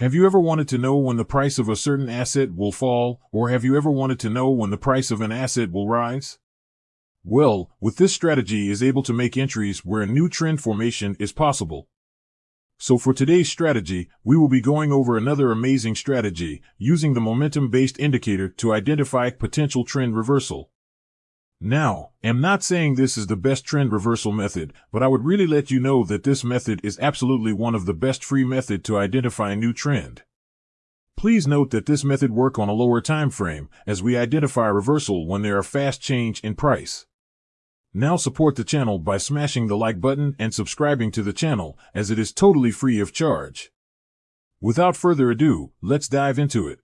Have you ever wanted to know when the price of a certain asset will fall, or have you ever wanted to know when the price of an asset will rise? Well, with this strategy is able to make entries where a new trend formation is possible. So for today's strategy, we will be going over another amazing strategy using the momentum-based indicator to identify potential trend reversal. Now, I'm not saying this is the best trend reversal method, but I would really let you know that this method is absolutely one of the best free method to identify a new trend. Please note that this method work on a lower time frame as we identify reversal when there are fast change in price. Now support the channel by smashing the like button and subscribing to the channel as it is totally free of charge. Without further ado, let's dive into it.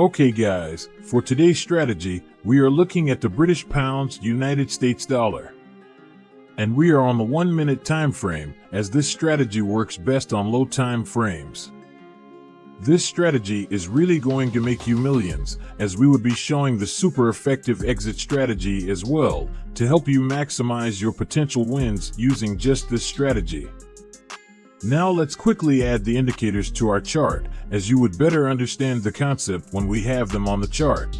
Okay guys, for today's strategy, we are looking at the British Pounds United States Dollar. And we are on the one minute time frame, as this strategy works best on low time frames. This strategy is really going to make you millions, as we would be showing the super effective exit strategy as well, to help you maximize your potential wins using just this strategy. Now let's quickly add the indicators to our chart, as you would better understand the concept when we have them on the chart.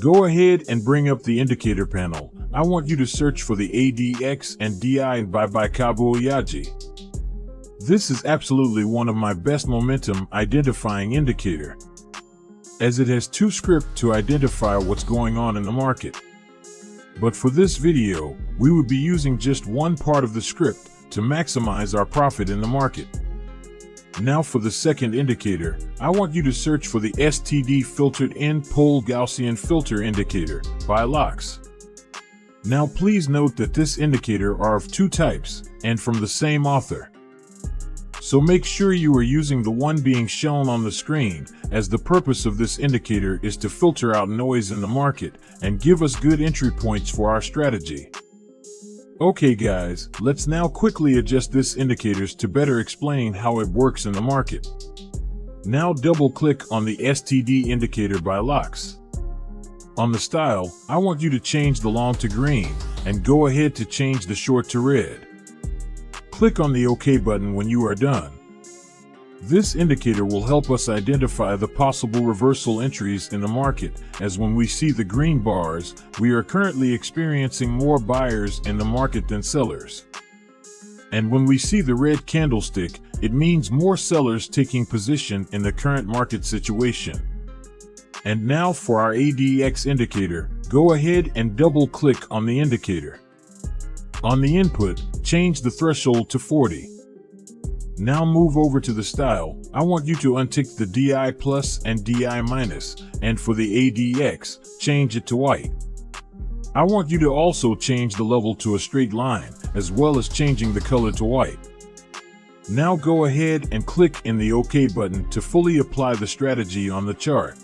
Go ahead and bring up the indicator panel. I want you to search for the ADX and DI and by BeikabuOyaji. This is absolutely one of my best momentum identifying indicator, as it has two scripts to identify what's going on in the market. But for this video, we would be using just one part of the script to maximize our profit in the market. Now for the second indicator, I want you to search for the STD filtered N-pole Gaussian filter indicator by Loxx. Now please note that this indicator are of two types and from the same author. So make sure you are using the one being shown on the screen as the purpose of this indicator is to filter out noise in the market and give us good entry points for our strategy. Okay guys, let's now quickly adjust this indicators to better explain how it works in the market. Now double click on the STD indicator by Loxx. On the style, I want you to change the long to green and go ahead to change the short to red. Click on the OK button when you are done. This indicator will help us identify the possible reversal entries in the market, as when we see the green bars, we are currently experiencing more buyers in the market than sellers. And when we see the red candlestick, it means more sellers taking position in the current market situation. And now for our ADX indicator, go ahead and double click on the indicator. On the input, change the threshold to 40. Now move over to the style. I want you to untick the DI plus and DI minus, and for the ADX, change it to white. I want you to also change the level to a straight line, as well as changing the color to white. Now go ahead and click in the OK button to fully apply the strategy on the chart.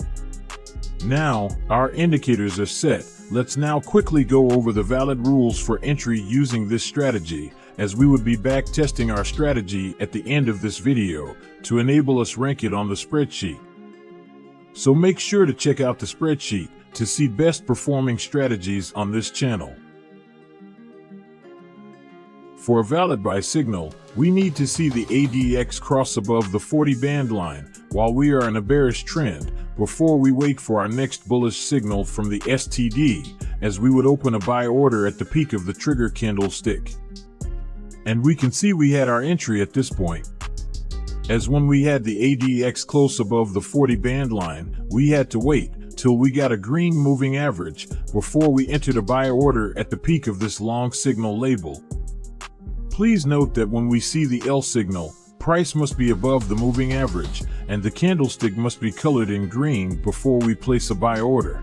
Now, our indicators are set. Let's now quickly go over the valid rules for entry using this strategy as we would be back testing our strategy at the end of this video to enable us rank it on the spreadsheet. So make sure to check out the spreadsheet to see best performing strategies on this channel. For a valid buy signal, we need to see the ADX cross above the 40 band line while we are in a bearish trend before we wait for our next bullish signal from the STD as we would open a buy order at the peak of the trigger candlestick. And we can see we had our entry at this point. As when we had the ADX close above the 40 band line, we had to wait till we got a green moving average before we entered a buy order at the peak of this long signal label. Please note that when we see the L signal, price must be above the moving average and the candlestick must be colored in green before we place a buy order.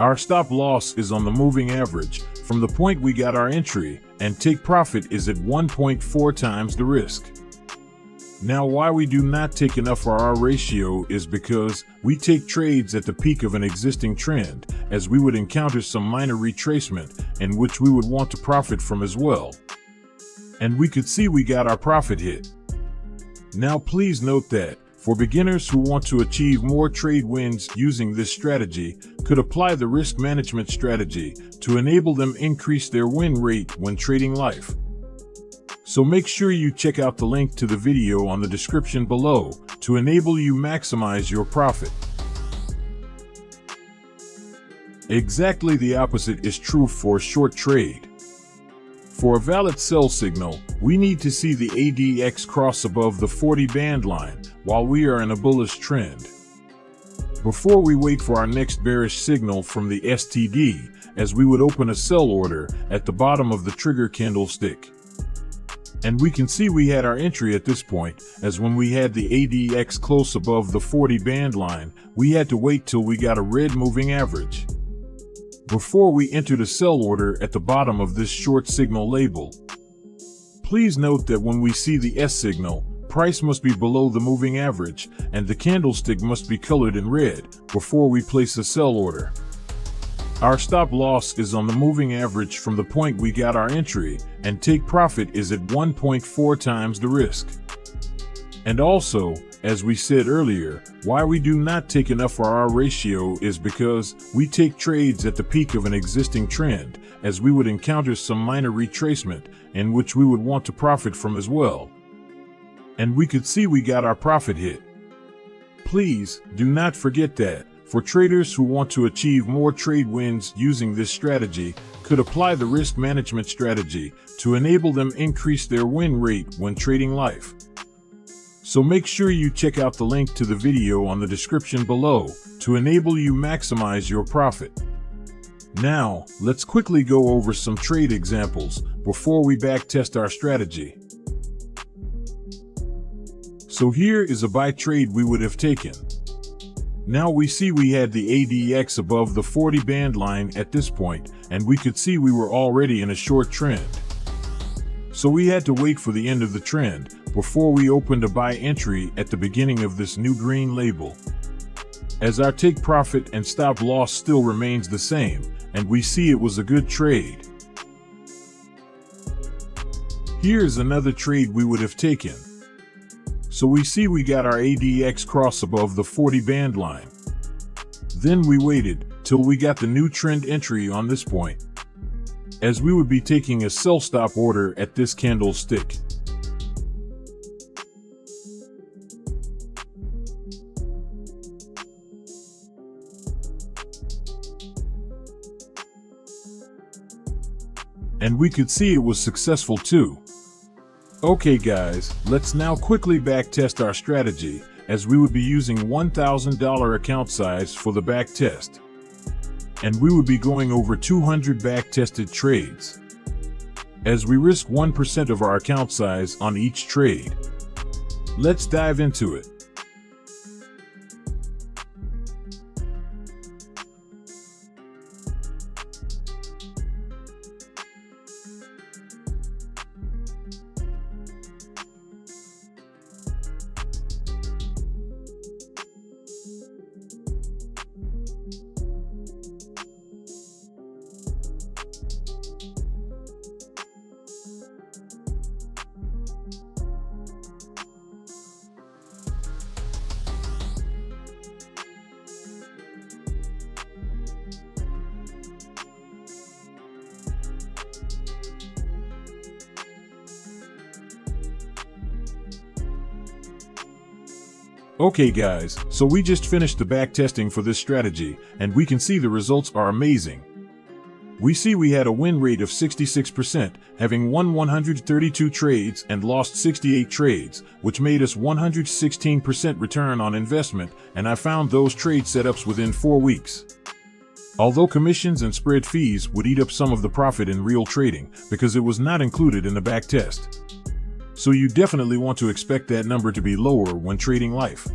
Our stop loss is on the moving average from the point we got our entry and take profit is at 1.4 times the risk. Now why we do not take enough for our ratio is because we take trades at the peak of an existing trend as we would encounter some minor retracement in which we would want to profit from as well. And we could see we got our profit hit. Now please note that for beginners who want to achieve more trade wins using this strategy could apply the risk management strategy to enable them increase their win rate when trading life. So make sure you check out the link to the video on the description below to enable you maximize your profit. Exactly the opposite is true for short trade. For a valid sell signal, we need to see the ADX cross above the 40 band line while we are in a bullish trend. Before we wait for our next bearish signal from the STD, as we would open a sell order at the bottom of the trigger candlestick. And we can see we had our entry at this point, as when we had the ADX close above the 40 band line, we had to wait till we got a red moving average before we enter the sell order at the bottom of this short signal label. Please note that when we see the S signal, price must be below the moving average and the candlestick must be colored in red before we place a sell order. Our stop loss is on the moving average from the point we got our entry and take profit is at 1.4 times the risk. And also, as we said earlier, why we do not take enough for our ratio is because we take trades at the peak of an existing trend, as we would encounter some minor retracement, in which we would want to profit from as well. And we could see we got our profit hit. Please, do not forget that, for traders who want to achieve more trade wins using this strategy, could apply the risk management strategy to enable them increase their win rate when trading life. So make sure you check out the link to the video on the description below to enable you maximize your profit. Now, let's quickly go over some trade examples before we backtest our strategy. So here is a buy trade we would have taken. Now we see we had the ADX above the 40 band line at this point, and we could see we were already in a short trend. So we had to wait for the end of the trend, before we opened a buy entry at the beginning of this new green label. As our take profit and stop loss still remains the same, and we see it was a good trade. Here's another trade we would have taken. So we see we got our ADX cross above the 40 band line. Then we waited till we got the new trend entry on this point, as we would be taking a sell stop order at this candlestick. and we could see it was successful too. Okay guys, let's now quickly backtest our strategy as we would be using $1,000 account size for the backtest. And we would be going over 200 back-tested trades. As we risk 1% of our account size on each trade. Let's dive into it. Okay guys, so we just finished the back testing for this strategy, and we can see the results are amazing. We see we had a win rate of 66%, having won 132 trades and lost 68 trades, which made us 116% return on investment, and I found those trade setups within 4 weeks. Although commissions and spread fees would eat up some of the profit in real trading, because it was not included in the back test so you definitely want to expect that number to be lower when trading life.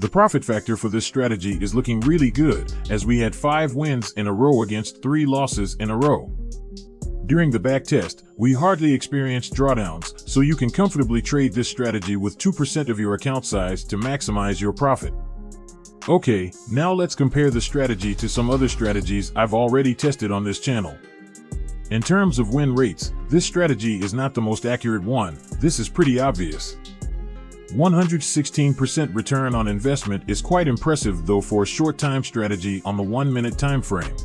The profit factor for this strategy is looking really good, as we had 5 wins in a row against 3 losses in a row. During the back test, we hardly experienced drawdowns, so you can comfortably trade this strategy with 2% of your account size to maximize your profit. Okay, now let's compare the strategy to some other strategies I've already tested on this channel. In terms of win rates, this strategy is not the most accurate one, this is pretty obvious. 116% return on investment is quite impressive though for a short time strategy on the 1 minute time frame.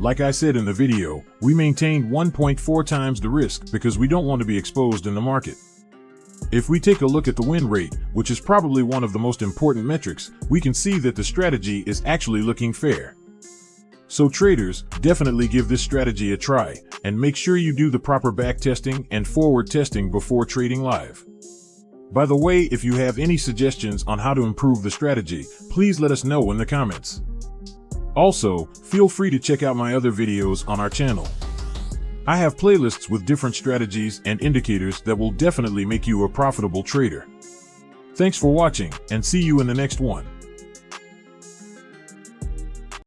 Like I said in the video, we maintained 1.4 times the risk because we don't want to be exposed in the market. If we take a look at the win rate, which is probably one of the most important metrics, we can see that the strategy is actually looking fair. So traders, definitely give this strategy a try, and make sure you do the proper back testing and forward testing before trading live. By the way, if you have any suggestions on how to improve the strategy, please let us know in the comments. Also, feel free to check out my other videos on our channel. I have playlists with different strategies and indicators that will definitely make you a profitable trader. Thanks for watching and see you in the next one.